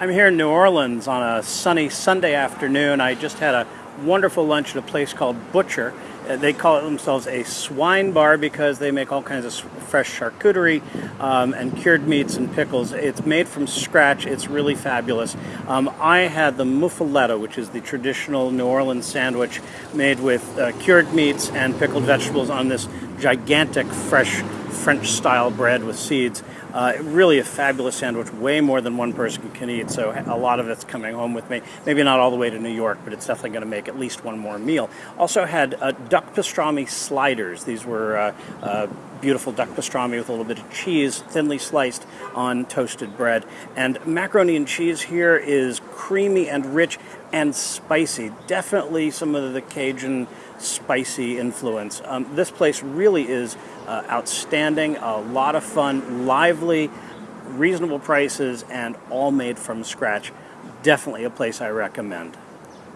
I'm here in New Orleans on a sunny Sunday afternoon. I just had a wonderful lunch at a place called Butcher. Uh, they call themselves a swine bar because they make all kinds of fresh charcuterie um, and cured meats and pickles. It's made from scratch. It's really fabulous. Um, I had the muffaletta, which is the traditional New Orleans sandwich made with uh, cured meats and pickled vegetables on this gigantic fresh French style bread with seeds. Uh, really a fabulous sandwich, way more than one person can eat, so a lot of it's coming home with me. Maybe not all the way to New York, but it's definitely going to make at least one more meal. Also had uh, duck pastrami sliders. These were uh, uh, beautiful duck pastrami with a little bit of cheese, thinly sliced on toasted bread. And macaroni and cheese here is creamy and rich and spicy. Definitely some of the Cajun spicy influence. Um, this place really is uh, outstanding, a lot of fun, lively, reasonable prices, and all made from scratch. Definitely a place I recommend.